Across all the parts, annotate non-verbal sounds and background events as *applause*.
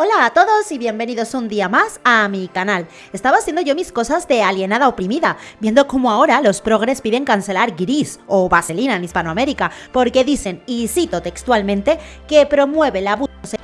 Hola a todos y bienvenidos un día más a mi canal. Estaba haciendo yo mis cosas de alienada oprimida, viendo cómo ahora los progres piden cancelar Gris o Vaselina en Hispanoamérica, porque dicen, y cito textualmente, que promueve la abuso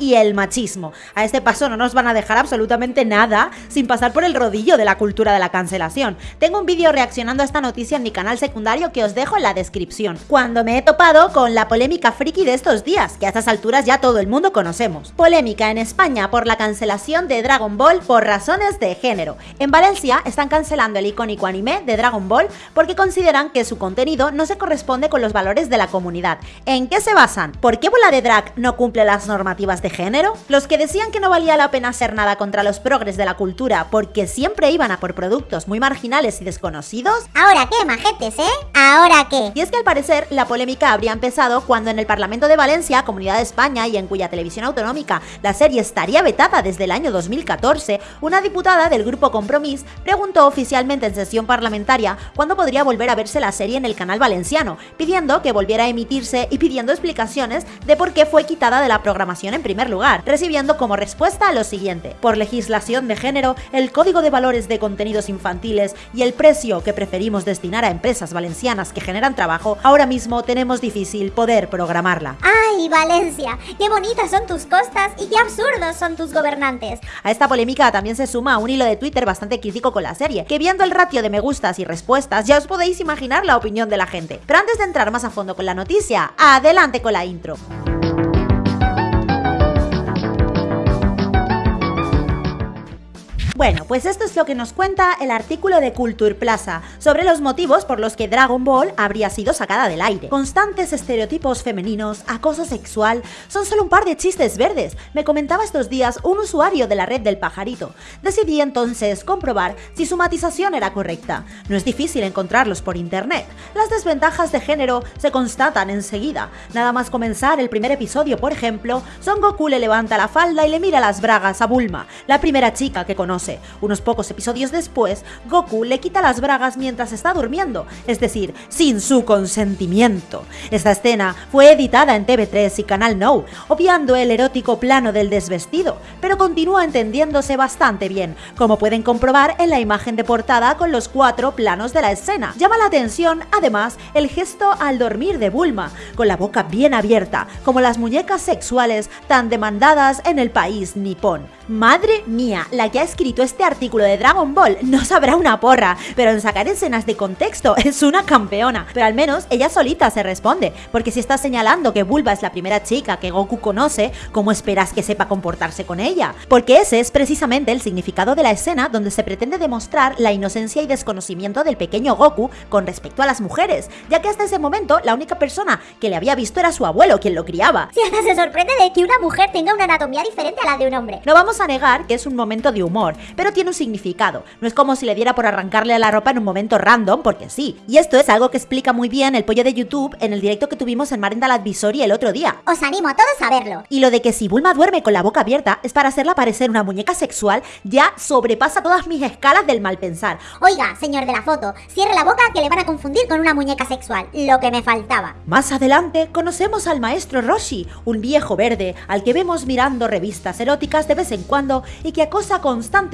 y el machismo. A este paso no nos van a dejar absolutamente nada sin pasar por el rodillo de la cultura de la cancelación. Tengo un vídeo reaccionando a esta noticia en mi canal secundario que os dejo en la descripción, cuando me he topado con la polémica friki de estos días, que a estas alturas ya todo el mundo conocemos. Polémica en España por la cancelación de Dragon Ball por razones de género. En Valencia están cancelando el icónico anime de Dragon Ball porque consideran que su contenido no se corresponde con los valores de la comunidad. ¿En qué se basan? ¿Por qué Bola de Drag no cumple las normativas de género? Los que decían que no valía la pena hacer nada contra los progres de la cultura porque siempre iban a por productos muy marginales y desconocidos. ¿Ahora qué, majetes, eh? ¿Ahora qué? Y es que al parecer la polémica habría empezado cuando en el Parlamento de Valencia, Comunidad de España y en cuya televisión autonómica la serie estaría vetada desde el año 2014, una diputada del grupo Compromís preguntó oficialmente en sesión parlamentaria cuándo podría volver a verse la serie en el canal valenciano, pidiendo que volviera a emitirse y pidiendo explicaciones de por qué fue quitada de la programación en primer lugar, recibiendo como respuesta lo siguiente. Por legislación de género, el código de valores de contenidos infantiles y el precio que preferimos destinar a empresas valencianas que generan trabajo, ahora mismo tenemos difícil poder programarla. ¡Ay, Valencia! ¡Qué bonitas son tus costas y qué absurdos son tus gobernantes! A esta polémica también se suma un hilo de Twitter bastante crítico con la serie, que viendo el ratio de me gustas y respuestas ya os podéis imaginar la opinión de la gente. Pero antes de entrar más a fondo con la noticia, adelante con la intro. Bueno, pues esto es lo que nos cuenta el artículo de Culture Plaza sobre los motivos por los que Dragon Ball habría sido sacada del aire. Constantes estereotipos femeninos, acoso sexual, son solo un par de chistes verdes, me comentaba estos días un usuario de la red del pajarito. Decidí entonces comprobar si su matización era correcta. No es difícil encontrarlos por internet. Las desventajas de género se constatan enseguida. Nada más comenzar el primer episodio, por ejemplo, Son Goku le levanta la falda y le mira las bragas a Bulma, la primera chica que conoce unos pocos episodios después, Goku le quita las bragas mientras está durmiendo, es decir, sin su consentimiento. Esta escena fue editada en TV3 y Canal No, obviando el erótico plano del desvestido, pero continúa entendiéndose bastante bien, como pueden comprobar en la imagen de portada con los cuatro planos de la escena. Llama la atención, además, el gesto al dormir de Bulma, con la boca bien abierta, como las muñecas sexuales tan demandadas en el país nipón. Madre mía, la que ha escrito este artículo de Dragon Ball no sabrá una porra, pero en sacar escenas de contexto es una campeona. Pero al menos ella solita se responde, porque si está señalando que Bulba es la primera chica que Goku conoce, ¿cómo esperas que sepa comportarse con ella? Porque ese es precisamente el significado de la escena donde se pretende demostrar la inocencia y desconocimiento del pequeño Goku con respecto a las mujeres, ya que hasta ese momento la única persona que le había visto era su abuelo, quien lo criaba. Si hasta se sorprende de que una mujer tenga una anatomía diferente a la de un hombre. No vamos a negar que es un momento de humor, pero tiene un significado. No es como si le diera por arrancarle la ropa en un momento random, porque sí. Y esto es algo que explica muy bien el pollo de YouTube en el directo que tuvimos en Marendal Advisory el otro día. Os animo a todos a verlo. Y lo de que si Bulma duerme con la boca abierta es para hacerla parecer una muñeca sexual ya sobrepasa todas mis escalas del mal pensar. Oiga, señor de la foto, cierre la boca que le van a confundir con una muñeca sexual, lo que me faltaba. Más adelante conocemos al maestro Roshi, un viejo verde al que vemos mirando revistas eróticas de vez en cuando y que acosa constantemente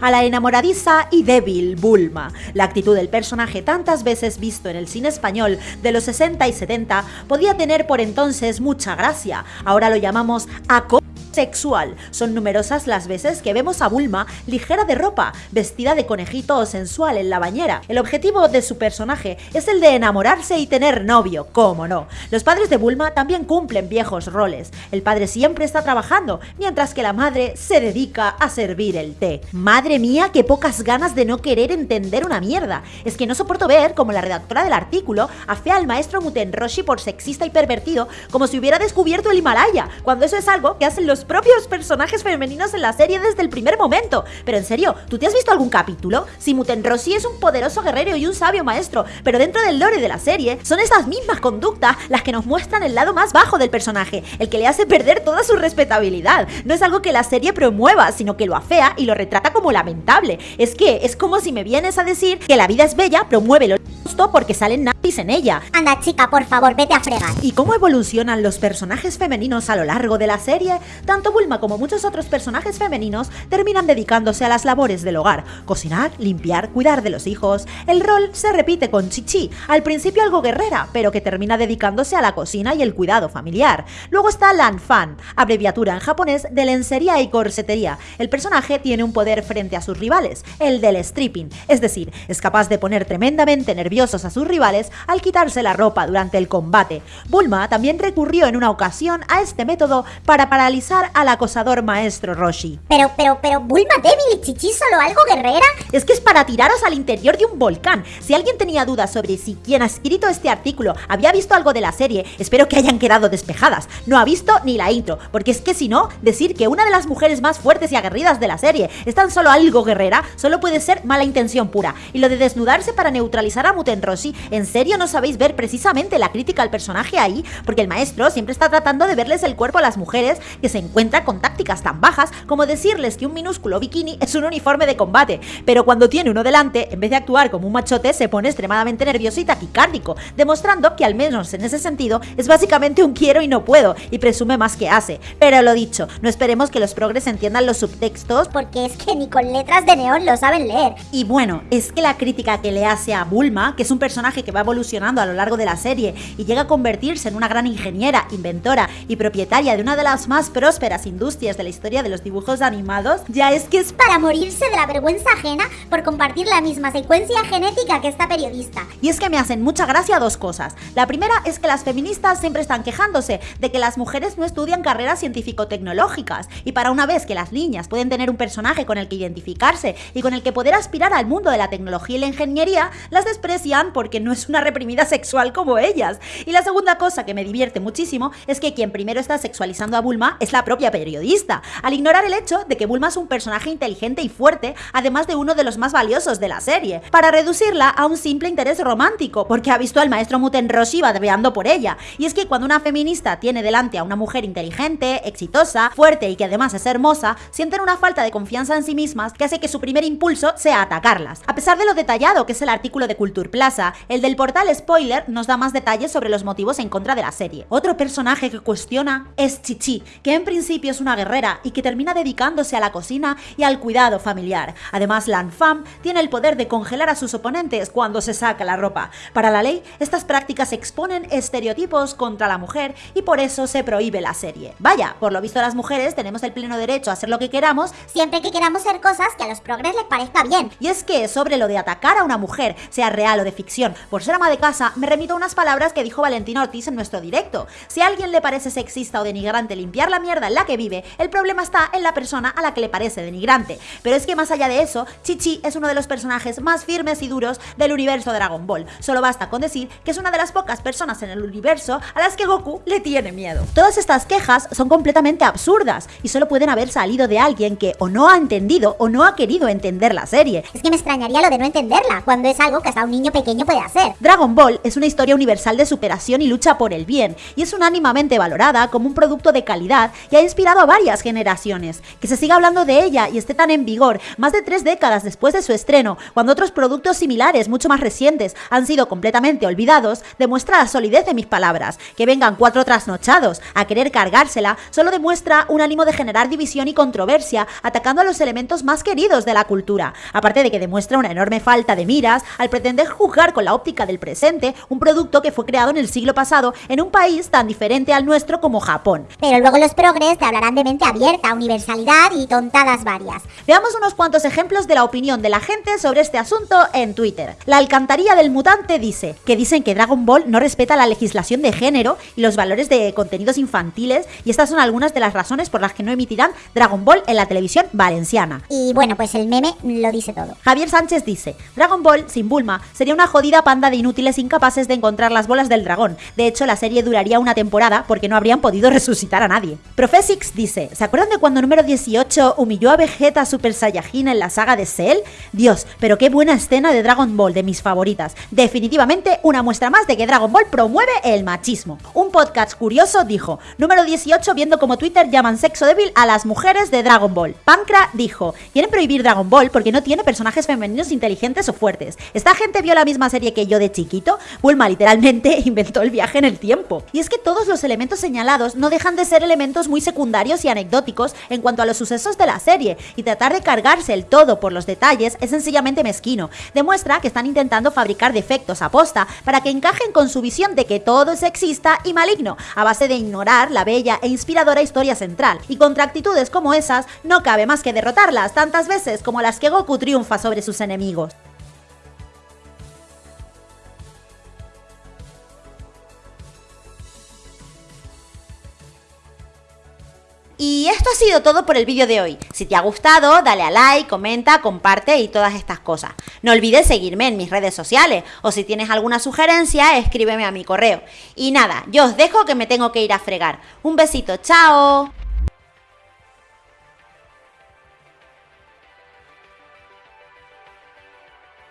a la enamoradiza y débil Bulma. La actitud del personaje tantas veces visto en el cine español de los 60 y 70 podía tener por entonces mucha gracia. Ahora lo llamamos acoso sexual. Son numerosas las veces que vemos a Bulma ligera de ropa, vestida de conejito o sensual en la bañera. El objetivo de su personaje es el de enamorarse y tener novio, cómo no. Los padres de Bulma también cumplen viejos roles. El padre siempre está trabajando, mientras que la madre se dedica a servir el té. Madre mía, qué pocas ganas de no querer entender una mierda. Es que no soporto ver como la redactora del artículo afea al maestro Muten Roshi por sexista y pervertido como si hubiera descubierto el Himalaya, cuando eso es algo que hacen los propios personajes femeninos en la serie desde el primer momento. Pero en serio, ¿tú te has visto algún capítulo? Si Muten Rossi es un poderoso guerrero y un sabio maestro, pero dentro del lore de la serie son esas mismas conductas las que nos muestran el lado más bajo del personaje, el que le hace perder toda su respetabilidad. No es algo que la serie promueva, sino que lo afea y lo retrata como lamentable. Es que es como si me vienes a decir que la vida es bella, promueve lo justo porque salen nazis en ella. Anda chica, por favor, vete a fregar. ¿Y cómo evolucionan los personajes femeninos a lo largo de la serie? Tanto Bulma como muchos otros personajes femeninos terminan dedicándose a las labores del hogar, cocinar, limpiar, cuidar de los hijos. El rol se repite con Chichi, al principio algo guerrera, pero que termina dedicándose a la cocina y el cuidado familiar. Luego está Lan Fan, abreviatura en japonés de lencería y corsetería. El personaje tiene un poder frente a sus rivales, el del stripping, es decir, es capaz de poner tremendamente nerviosos a sus rivales al quitarse la ropa durante el combate. Bulma también recurrió en una ocasión a este método para paralizar al acosador maestro Roshi. Pero, pero, pero, Bulma débil y Chichi solo algo guerrera. Es que es para tiraros al interior de un volcán. Si alguien tenía dudas sobre si quien ha escrito este artículo había visto algo de la serie, espero que hayan quedado despejadas. No ha visto ni la intro, porque es que si no, decir que una de las mujeres más fuertes y aguerridas de la serie es tan solo algo guerrera, solo puede ser mala intención pura. Y lo de desnudarse para neutralizar a Muten Roshi, ¿en serio no sabéis ver precisamente la crítica al personaje ahí? Porque el maestro siempre está tratando de verles el cuerpo a las mujeres que se encuentran con tácticas tan bajas como decirles que un minúsculo bikini es un uniforme de combate, pero cuando tiene uno delante, en vez de actuar como un machote, se pone extremadamente nervioso y taquicárdico, demostrando que al menos en ese sentido es básicamente un quiero y no puedo, y presume más que hace. Pero lo dicho, no esperemos que los progres entiendan los subtextos, Porque es que ni con letras de neón lo saben leer. y bueno, es que la crítica que le hace a Bulma, que es un personaje que va evolucionando a lo largo de la serie y llega a convertirse en una gran ingeniera, inventora y propietaria de una de las más prósperas industrias de la historia de los dibujos animados, ya es que es Para morirse de la vergüenza ajena por compartir la misma secuencia genética que esta periodista. Y es que me hacen mucha gracia dos cosas. La primera es que las feministas siempre están quejándose de que las mujeres no estudian carreras científico-tecnológicas y para una vez que las niñas pueden tener un personaje con el que identificarse y con el que poder aspirar al mundo de la tecnología y la ingeniería, las desprecian porque no es una reprimida sexual como ellas. Y la segunda cosa que me divierte muchísimo es que quien primero está sexualizando a Bulma es la propia periodista, al ignorar el hecho de que Bulma es un personaje inteligente y fuerte, además de uno de los más valiosos de la serie, para reducirla a un simple interés romántico, porque ha visto al maestro Muten Roshi babeando por ella. Y es que cuando una feminista tiene delante a una mujer inteligente, exitosa, fuerte y que además es hermosa, sienten una falta de confianza en sí mismas que hace que su primer impulso sea atacarlas. A pesar de lo detallado que es el artículo de Culture Plaza, el del portal Spoiler nos da más detalles sobre los motivos en contra de la serie. Otro personaje que cuestiona es Chichi, que en principio es una guerrera y que termina dedicándose a la cocina y al cuidado familiar. Además, Lan Fam tiene el poder de congelar a sus oponentes cuando se saca la ropa. Para la ley, estas prácticas exponen estereotipos contra la mujer y por eso se prohíbe la serie. Vaya, por lo visto las mujeres tenemos el pleno derecho a hacer lo que queramos Siempre que queramos ser cosas que a los progres les parezca bien. y es que sobre lo de atacar a una mujer, sea real o de ficción, por ser ama de casa, me remito a unas palabras que dijo Valentina Ortiz en nuestro directo. Si a alguien le parece sexista o denigrante limpiar la mierda en la que vive, el problema está en la persona a la que le parece denigrante. Pero es que más allá de eso, Chichi es uno de los personajes más firmes y duros del universo Dragon Ball. Solo basta con decir que es una de las pocas personas en el universo a las que Goku le tiene miedo. Todas estas quejas son completamente absurdas y solo pueden haber salido de alguien que o no ha entendido o no ha querido entender la serie. Es que me extrañaría lo de no entenderla, cuando es algo que hasta un niño pequeño puede hacer. Dragon Ball es una historia universal de superación y lucha por el bien, y es unánimamente valorada como un producto de calidad y ha inspirado a varias generaciones. Que se siga hablando de ella y esté tan en vigor más de tres décadas después de su estreno, cuando otros productos similares, mucho más recientes, han sido completamente olvidados, demuestra la solidez de mis palabras. Que vengan cuatro trasnochados a querer cargársela, solo demuestra un ánimo de generar división y controversia, atacando a los elementos más queridos de la cultura. Aparte de que demuestra una enorme falta de miras al pretender juzgar con la óptica del presente un producto que fue creado en el siglo pasado en un país tan diferente al nuestro como Japón. Pero luego los progres te hablarán de mente abierta, universalidad y tontadas varias. Veamos unos cuantos ejemplos de la opinión de la gente sobre este asunto en Twitter. La alcantarilla del mutante dice que dicen que Dragon Ball no respeta la legislación de género y los valores de contenidos infantiles y estas son algunas de las razones por las que no emitirán Dragon Ball en la televisión valenciana. Y bueno, pues el meme lo dice todo. Javier Sánchez dice, Dragon Ball sin Bulma sería una jodida panda de inútiles incapaces de encontrar las bolas del dragón. De hecho, la serie duraría una temporada porque no habrían podido resucitar a nadie. Profesix dice, ¿se acuerdan de cuando número 18 humilló a Vegeta Super Saiyajin en la saga de Cell? Dios, pero qué buena escena de Dragon Ball, de mis favoritas. Definitivamente una muestra más de que Dragon Ball promueve el machismo. Un podcast curioso dijo, número 18 viendo como Twitter llaman sexo débil a las mujeres de Dragon Ball. Pancra dijo, quieren prohibir Dragon Ball porque no tiene personajes femeninos inteligentes o fuertes. ¿Esta gente vio la misma serie que yo de chiquito? Bulma literalmente *laughs* inventó el viaje en el tiempo. Y es que todos los elementos señalados no dejan de ser elementos muy secundarios y anecdóticos en cuanto a los sucesos de la serie, y tratar de cargarse el todo por los detalles es sencillamente mezquino. Demuestra que están intentando fabricar defectos a posta para que encajen con su visión de que todo es sexista y maligno, a base de ignorar la bella e inspiradora historia central. Y contra actitudes como esas, no cabe más que derrotarlas tantas veces como las que Goku triunfa sobre sus enemigos. Y esto ha sido todo por el vídeo de hoy. Si te ha gustado, dale a like, comenta, comparte y todas estas cosas. No olvides seguirme en mis redes sociales o si tienes alguna sugerencia, escríbeme a mi correo. Y nada, yo os dejo que me tengo que ir a fregar. Un besito, chao.